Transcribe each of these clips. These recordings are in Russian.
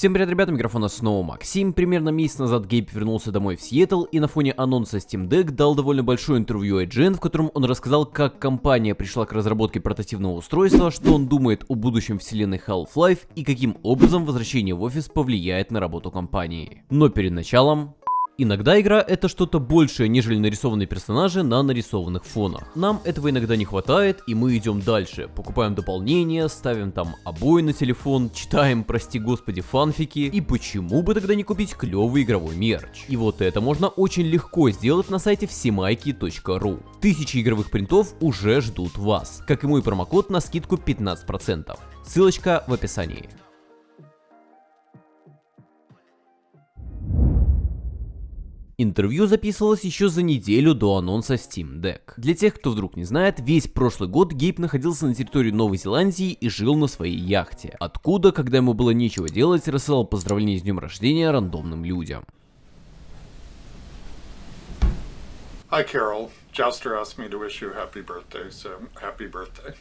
Всем привет, ребята, микрофона снова Максим. Примерно месяц назад Гейб вернулся домой в Сиэтл и на фоне анонса Steam Deck дал довольно большое интервью IGN, в котором он рассказал, как компания пришла к разработке портативного устройства, что он думает о будущем вселенной Half-Life и каким образом возвращение в офис повлияет на работу компании. Но перед началом Иногда игра это что-то большее, нежели нарисованные персонажи на нарисованных фонах. Нам этого иногда не хватает, и мы идем дальше. Покупаем дополнения, ставим там обои на телефон, читаем, прости господи, фанфики. И почему бы тогда не купить клевый игровой мерч? И вот это можно очень легко сделать на сайте всемайки.ру. Тысячи игровых принтов уже ждут вас, как и мой промокод на скидку 15%. Ссылочка в описании. Интервью записывалось еще за неделю до анонса Steam Deck. Для тех, кто вдруг не знает, весь прошлый год Гейб находился на территории Новой Зеландии и жил на своей яхте, откуда, когда ему было нечего делать, рассылал поздравления с днем рождения рандомным людям. Hi, Carol. Jouster asked me to wish you happy birthday, so happy birthday.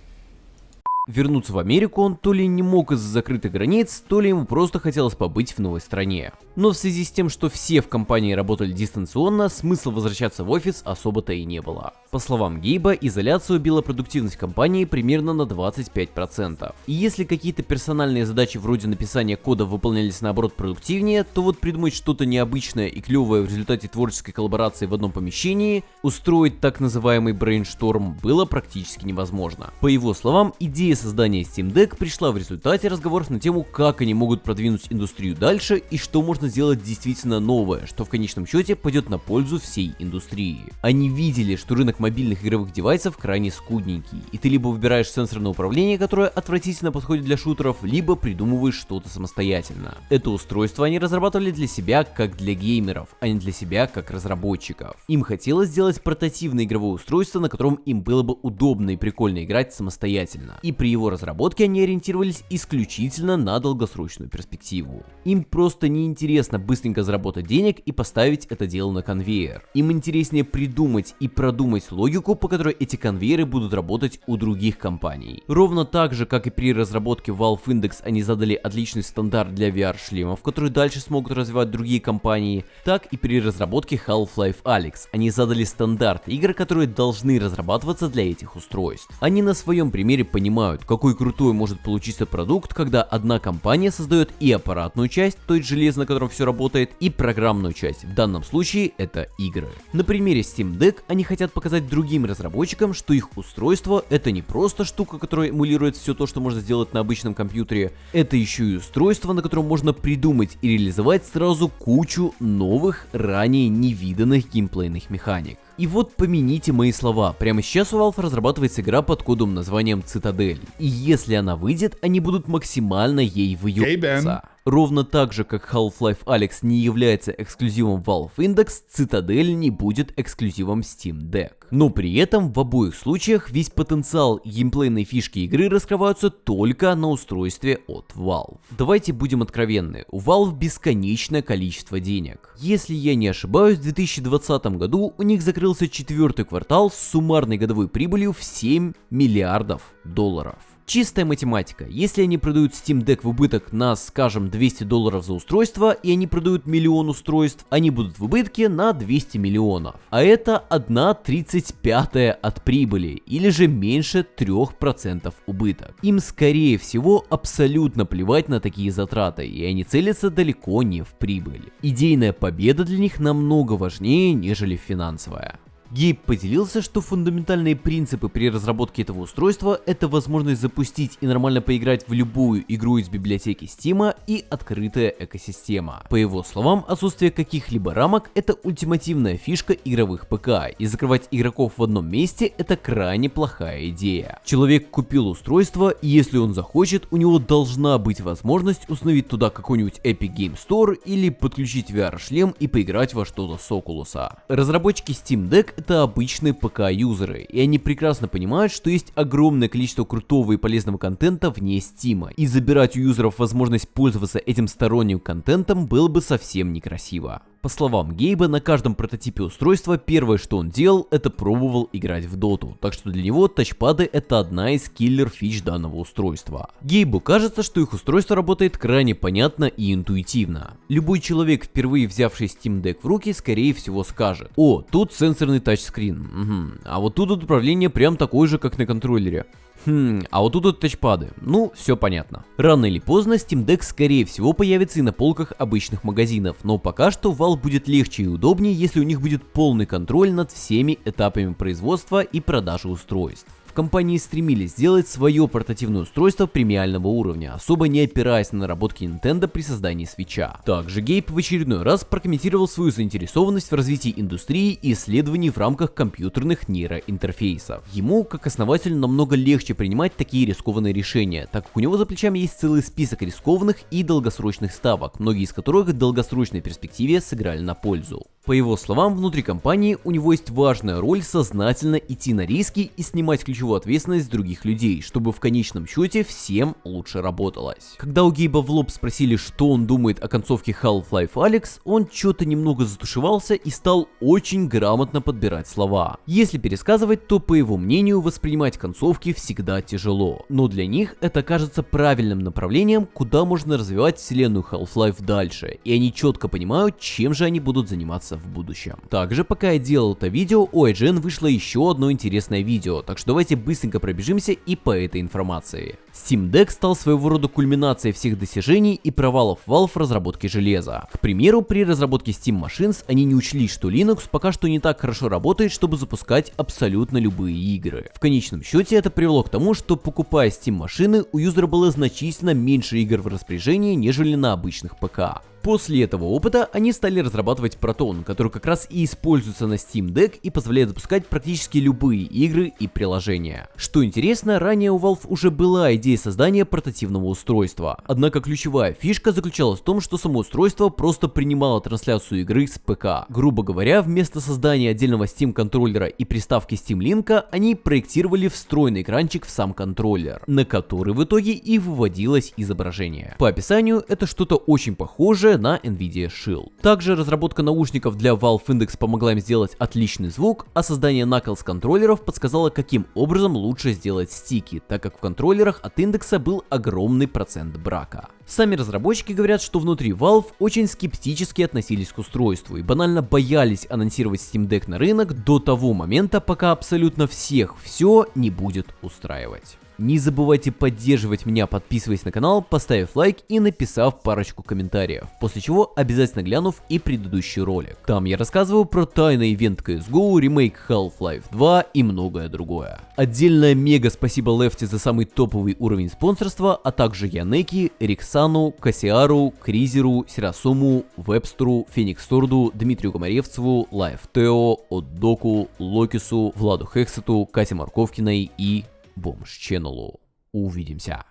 Вернуться в Америку он то ли не мог из-за закрытых границ, то ли ему просто хотелось побыть в новой стране. Но в связи с тем, что все в компании работали дистанционно, смысла возвращаться в офис особо-то и не было. По словам Гейба, изоляция убила продуктивность компании примерно на 25%. И если какие-то персональные задачи вроде написания кода выполнялись наоборот продуктивнее, то вот придумать что-то необычное и клевое в результате творческой коллаборации в одном помещении, устроить так называемый брейншторм было практически невозможно. По его словам, идея создания Steam Deck пришла в результате разговоров на тему, как они могут продвинуть индустрию дальше и что можно сделать действительно новое, что в конечном счете пойдет на пользу всей индустрии. Они видели, что рынок мобильных игровых девайсов крайне скудненький, и ты либо выбираешь сенсорное управление, которое отвратительно подходит для шутеров, либо придумываешь что-то самостоятельно. Это устройство они разрабатывали для себя как для геймеров, а не для себя как разработчиков. Им хотелось сделать портативное игровое устройство, на котором им было бы удобно и прикольно играть самостоятельно. И при его разработке они ориентировались исключительно на долгосрочную перспективу. Им просто неинтересно быстренько заработать денег и поставить это дело на конвейер. Им интереснее придумать и продумать логику, по которой эти конвейеры будут работать у других компаний. Ровно так же, как и при разработке Valve Index они задали отличный стандарт для VR-шлемов, которые дальше смогут развивать другие компании, так и при разработке Half-Life Alyx они задали стандарт игр, которые должны разрабатываться для этих устройств. Они на своем примере понимают, понимают, какой крутой может получиться продукт, когда одна компания создает и аппаратную часть, то есть железо, на котором все работает, и программную часть. В данном случае это игры. На примере Steam Deck они хотят показать другим разработчикам, что их устройство это не просто штука, которая эмулирует все то, что можно сделать на обычном компьютере, это еще и устройство, на котором можно придумать и реализовать сразу кучу новых, ранее невиданных геймплейных механик. И вот помяните мои слова, прямо сейчас у Valve разрабатывается игра под кодом названием Цитадель. И если она выйдет, они будут максимально ей выебываться. Ровно так же, как Half-Life Alyx не является эксклюзивом Valve Index, Citadel не будет эксклюзивом Steam Deck. Но при этом в обоих случаях весь потенциал геймплейной фишки игры раскрываются только на устройстве от Valve. Давайте будем откровенны, у Valve бесконечное количество денег. Если я не ошибаюсь, в 2020 году у них закрылся четвертый квартал с суммарной годовой прибылью в 7 миллиардов долларов. Чистая математика. Если они продают Steam Deck в убыток на, скажем, 200 долларов за устройство, и они продают миллион устройств, они будут в убытке на 200 миллионов. А это 1 35 от прибыли, или же меньше 3% убыток. Им скорее всего абсолютно плевать на такие затраты, и они целятся далеко не в прибыль. Идейная победа для них намного важнее, нежели финансовая. Гейб поделился, что фундаментальные принципы при разработке этого устройства это возможность запустить и нормально поиграть в любую игру из библиотеки Steam и открытая экосистема. По его словам, отсутствие каких-либо рамок это ультимативная фишка игровых ПК, и закрывать игроков в одном месте это крайне плохая идея. Человек купил устройство, и если он захочет, у него должна быть возможность установить туда какой-нибудь Epic Game Store или подключить VR-шлем и поиграть во что-то с Oculus. Разработчики Steam Deck это обычные ПК-юзеры, и они прекрасно понимают, что есть огромное количество крутого и полезного контента вне Steam, и забирать у юзеров возможность пользоваться этим сторонним контентом было бы совсем некрасиво. По словам Гейба, на каждом прототипе устройства первое, что он делал, это пробовал играть в доту, так что для него тачпады это одна из киллер фич данного устройства. Гейбу кажется, что их устройство работает крайне понятно и интуитивно. Любой человек, впервые взявший Steam Deck в руки, скорее всего скажет, о, тут сенсорный тачскрин, угу. а вот тут управление прям такое же, как на контроллере. Хм, а вот тут вот тачпады. Ну, все понятно. Рано или поздно Steam Deck скорее всего появится и на полках обычных магазинов, но пока что Valve будет легче и удобнее, если у них будет полный контроль над всеми этапами производства и продажи устройств компании стремились сделать свое портативное устройство премиального уровня, особо не опираясь на наработки Nintendo при создании свеча. Также Гейб в очередной раз прокомментировал свою заинтересованность в развитии индустрии и исследований в рамках компьютерных нейроинтерфейсов. Ему, как основателю, намного легче принимать такие рискованные решения, так как у него за плечами есть целый список рискованных и долгосрочных ставок, многие из которых в долгосрочной перспективе сыграли на пользу. По его словам, внутри компании у него есть важная роль сознательно идти на риски и снимать ключевую ответственность других людей, чтобы в конечном счете всем лучше работалось. Когда у Гейба в лоб спросили, что он думает о концовке Half-Life Alex, он что-то немного затушевался и стал очень грамотно подбирать слова. Если пересказывать, то по его мнению воспринимать концовки всегда тяжело, но для них это кажется правильным направлением, куда можно развивать вселенную Half-Life дальше, и они четко понимают, чем же они будут заниматься в будущем. Также, пока я делал это видео, у IGN вышло еще одно интересное видео, так что давайте быстренько пробежимся и по этой информации. Steam Deck стал своего рода кульминацией всех достижений и провалов Valve в разработке железа. К примеру, при разработке Steam Machines они не учли, что Linux пока что не так хорошо работает, чтобы запускать абсолютно любые игры. В конечном счете это привело к тому, что покупая Steam машины, у юзера было значительно меньше игр в распоряжении, нежели на обычных ПК. После этого опыта они стали разрабатывать Proton, который как раз и используется на Steam Deck и позволяет запускать практически любые игры и приложения. Что интересно, ранее у Valve уже была идея создания портативного устройства. Однако ключевая фишка заключалась в том, что само устройство просто принимало трансляцию игры с ПК. Грубо говоря, вместо создания отдельного Steam контроллера и приставки Steam Link, они проектировали встроенный экранчик в сам контроллер, на который в итоге и выводилось изображение. По описанию это что-то очень похожее уже на NVIDIA Shield. Также разработка наушников для Valve Index помогла им сделать отличный звук, а создание Knuckles контроллеров подсказало, каким образом лучше сделать стики, так как в контроллерах от индекса был огромный процент брака. Сами разработчики говорят, что внутри Valve очень скептически относились к устройству и банально боялись анонсировать Steam Deck на рынок до того момента, пока абсолютно всех все не будет устраивать. Не забывайте поддерживать меня, подписываясь на канал, поставив лайк и написав парочку комментариев, после чего обязательно глянув и предыдущий ролик. Там я рассказываю про тайный ивент CSGO, ремейк Half-Life 2 и многое другое. Отдельное мега спасибо Лефти за самый топовый уровень спонсорства, а также Янеки, Риксану, Кассиару, Кризеру, Сирасуму, Вебстеру, Фениксторду, Дмитрию Комаревцеву, Лайф Тео, Отдоку, Локису, Владу Хексету, Кате Марковкиной и Бомж Ченнелу. Увидимся.